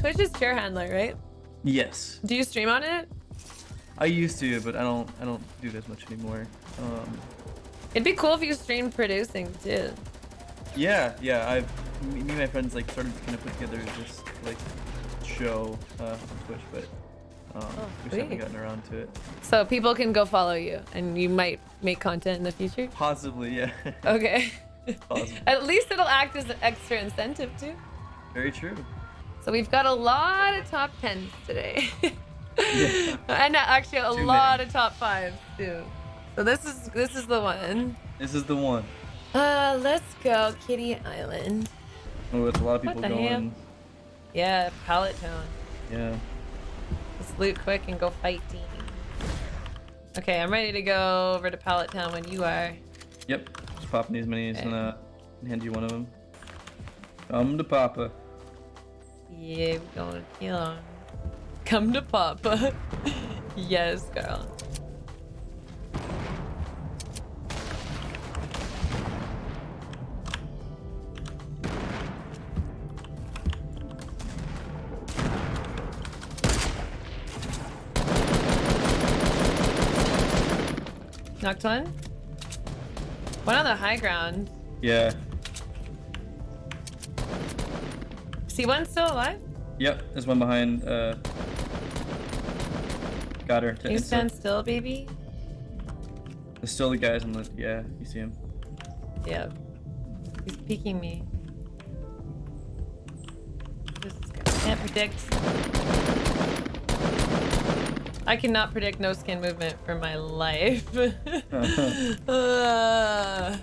Twitch is chair handler, right? Yes. Do you stream on it? I used to, but I don't. I don't do it as much anymore. Um, It'd be cool if you streamed producing too. yeah, yeah. I've me, and my friends like started to kind of put together this like show uh, on Twitch, but um, Oh, we haven't gotten around to it. So people can go follow you and you might make content in the future. Possibly, yeah. Okay. Possibly. At least it'll act as an extra incentive too. Very true. So we've got a lot of top tens today. Yeah. and actually a Too lot many. of top fives too. So this is this is the one. This is the one. Uh let's go Kitty Island. Oh, it's a lot of people going. hell? Yeah, Pallet Town. Yeah. Let's loot quick and go fight fighting. Okay, I'm ready to go over to Pallet Town when you are. Yep. Just popping these minis Okay. and uh, hand you one of them. Come to Papa. Yeah, we're going to kill him. Come to Papa. yes, girl. Knocked one? One on the high ground. Yeah. See one still alive? Yep. There's one behind. Uh. Got her. Can you stand still, baby? There's still the guys on the. Yeah, you see him. Yeah. He's peeking me. Can't predict. I cannot predict no skin movement for my life. Uh,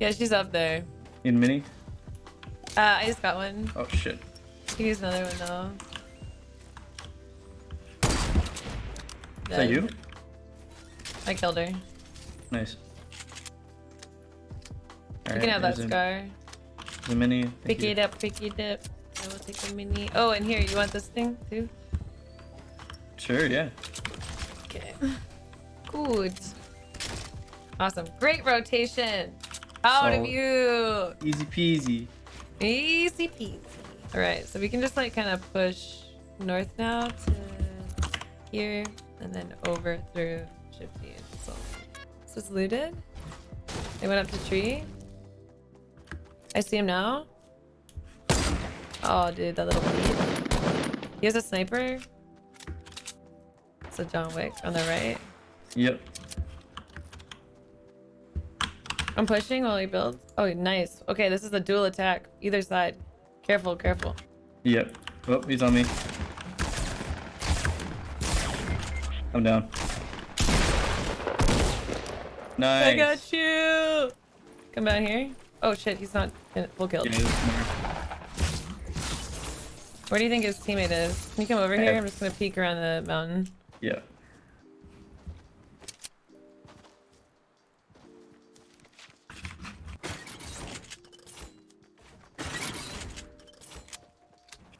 yeah, she's up there. In mini. Uh, I just got one. Oh shit. Could use another one though. Is that you? I killed her. Nice. You can have that scar. The mini. thank Pick you. it up, pick it up. I will take the mini. Oh, and here, you want this thing too? Sure. Yeah. Okay. Good. Awesome. Great rotation. Out of you. Easy peasy. Easy peasy. All right, so we can just like kind of push north now to here and then over through Shifty and so. So it's looted. They went up the tree. I see him now. Oh, dude, that little beat. He has a sniper. It's a John Wick on the right. Yep. I'm pushing while he builds. Oh, nice. Okay, this is a dual attack. Either side. Careful, careful. Yep. Oh, he's on me. I'm down. Nice. I got you. Come down here. Oh shit, he's not in full kill. Yeah, he's smart. Where do you think his teammate is? Can you come over here? I'm just gonna peek around the mountain. Yeah.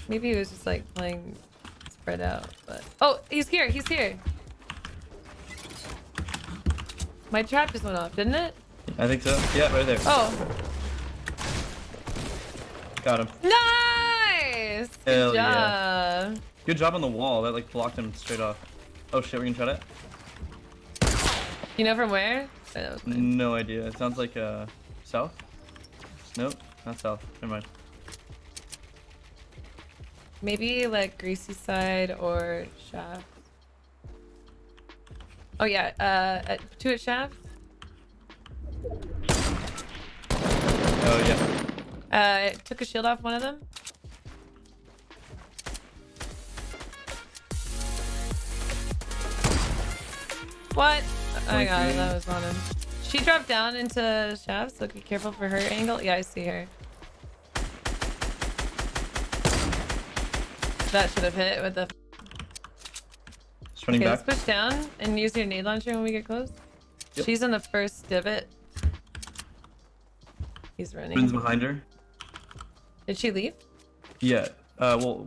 Maybe he was just like playing spread out, but oh, he's here. He's here. My trap just went off, didn't it? I think so. Yeah, right there. Oh, Got him. nice. Good Hell job. yeah. Good job on the wall. That like blocked him straight off. Oh shit, we can try that? You know from where? Oh. No idea. It sounds like uh south. Nope, not south. Never mind. Maybe like greasy side or shaft. Oh yeah, uh, at, two at shaft. Oh yeah. Uh, it took a shield off one of them. What? Oh my god, that was on him. She dropped down into shaft, so be careful for her angle. Yeah, I see her. That should have hit with the. Just running Okay, back. let's push down and use your nade launcher when we get close. Yep. She's in the first divot. He's running. behind her. Did she leave? Yeah. Uh, well,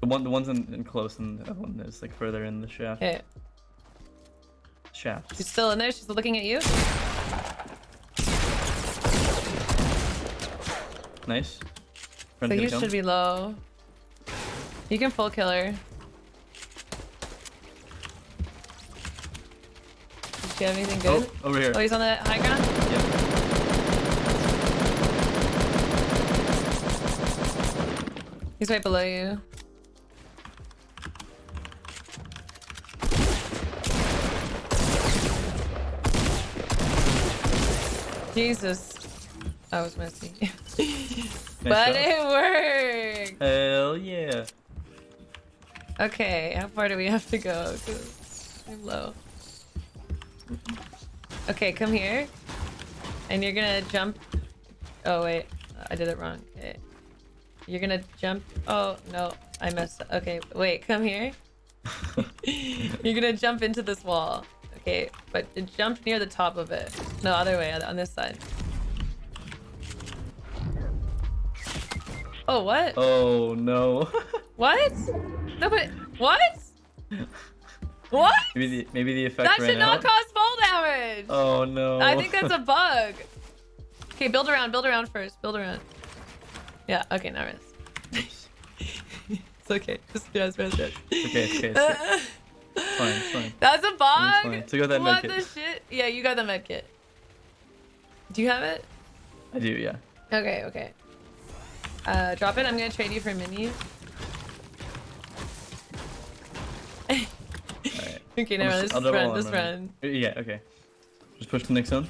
the one, the one's in, in close, and the other one is like further in the shaft. Okay, Shaft. she's still in there. She's looking at you. Nice. So Friend's you should be low. You can full kill her. Does she have anything good? Oh, over here. Oh, he's on the high ground? Yep. He's right below you. Jesus. I was messy. but job. it worked! Hell yeah. Okay, how far do we have to go? I'm low. Okay, come here. And you're gonna jump. Oh, wait. I did it wrong. Okay. You're gonna jump. Oh, no. I messed up. Okay, wait. Come here. you're gonna jump into this wall. Okay, but jump near the top of it. No, other way. On this side. Oh, what? Oh no. What? No, but what? What? maybe the maybe the effect That should not out. cause fall damage. Oh no. I think that's a bug. Okay, build around, build around first, build around. Yeah, okay, now rest. it's okay. Just rest, rest, rest. okay, okay. It's, it's fine, it's fine. That's a bug? fine. Took out that what medkit. the shit? Yeah, you got the med kit. Do you have it? I do, yeah. Okay, okay. Uh, drop it. I'm gonna trade you for minis. Okay, I'll never just- mind. Just run, on just running. run. Yeah, okay. Just push the next zone.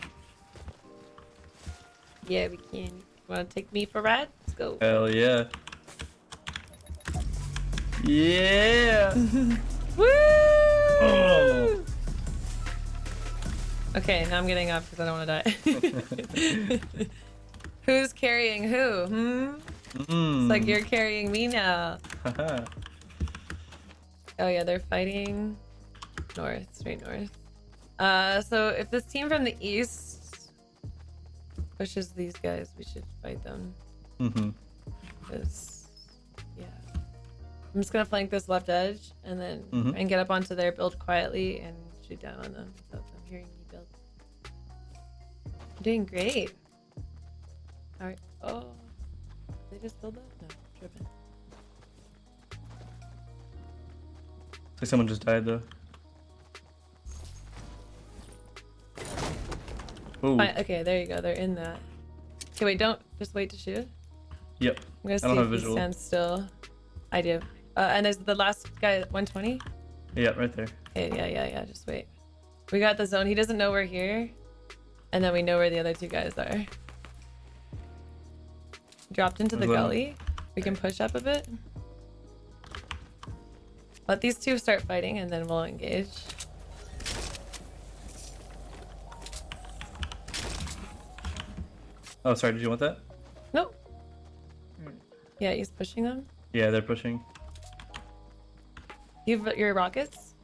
Yeah, we can. Wanna take me for a ride? Let's go. Hell yeah. Yeah. Woo! Oh. Okay, now I'm getting up because I don't want to die. Who's carrying who? Hmm? Mm. It's like you're carrying me now. Oh yeah, they're fighting north, straight north. Uh, so if this team from the east pushes these guys, we should fight them. Mm Mhm. Cause yeah, I'm just gonna flank this left edge and then Mhm. and get up onto their build quietly and shoot down on them without them hearing me build. I'm doing great. All right. Oh, they just build up. No, tripping. Like someone just died though. Ooh. Fine, okay, there you go. They're in that. Okay, wait, don't just wait to shoot. Yep. I'm gonna see don't have if he visual. stands still. I do. Uh, and there's the last guy, 120. Yeah, right there. Okay, yeah, yeah, yeah. Just wait. We got the zone. He doesn't know we're here, and then we know where the other two guys are. Dropped into the one. gully. We can push up a bit. Let these two start fighting, and then we'll engage. Oh, sorry. Did you want that? Nope. Yeah, he's pushing them. Yeah, they're pushing. You've your rockets.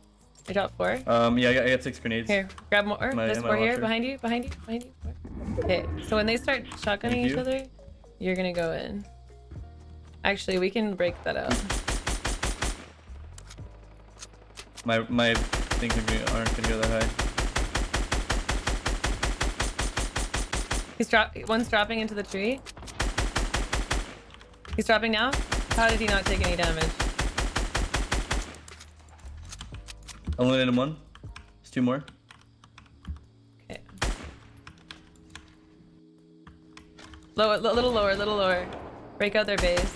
I dropped four. Um, yeah, I got, I got six grenades. Here, grab more. My- There's here, behind you, behind you, behind you. More. Okay, so when they start shotgunning each other, you're gonna go in. Actually, we can break that out. My my things aren't gonna go that high. He's drop. One's dropping into the tree. He's dropping now. How did he not take any damage? Eliminated one. There's two more. Okay. Lower, a little lower, a little lower. Break out their base.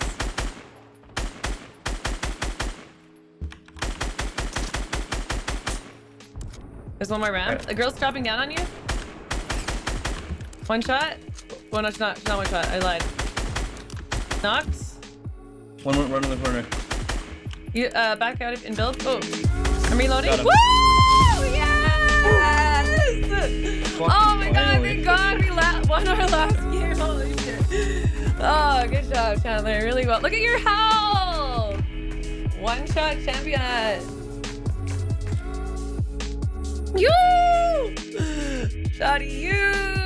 There's one more round. Alright. The girl's dropping down on you. One shot. Well, no, she's not. Not one shot. I lied. Knocked. One more run in the corner. You uh, back out and build. Oh, I'm reloading. Woo! Yes! Oh my god! Thank God we la- won our last game. Holy shit! Oh, good job, Chandler. Really well. Look at your health. One shot champion. You! Shotty, you!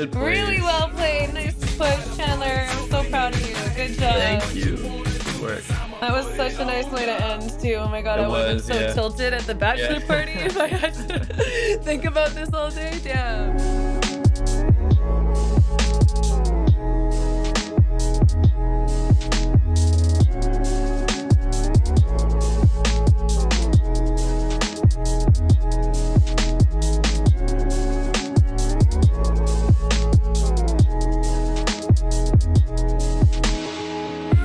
Good play. Really well played. Nice push, Chandler. I'm so proud of you. Good job. Thank you. Good work. That was such a nice way to end too. Oh my god, It I would have was, been so yeah. tilted at the bachelor Yeah. party if I had to think about this all day. Damn.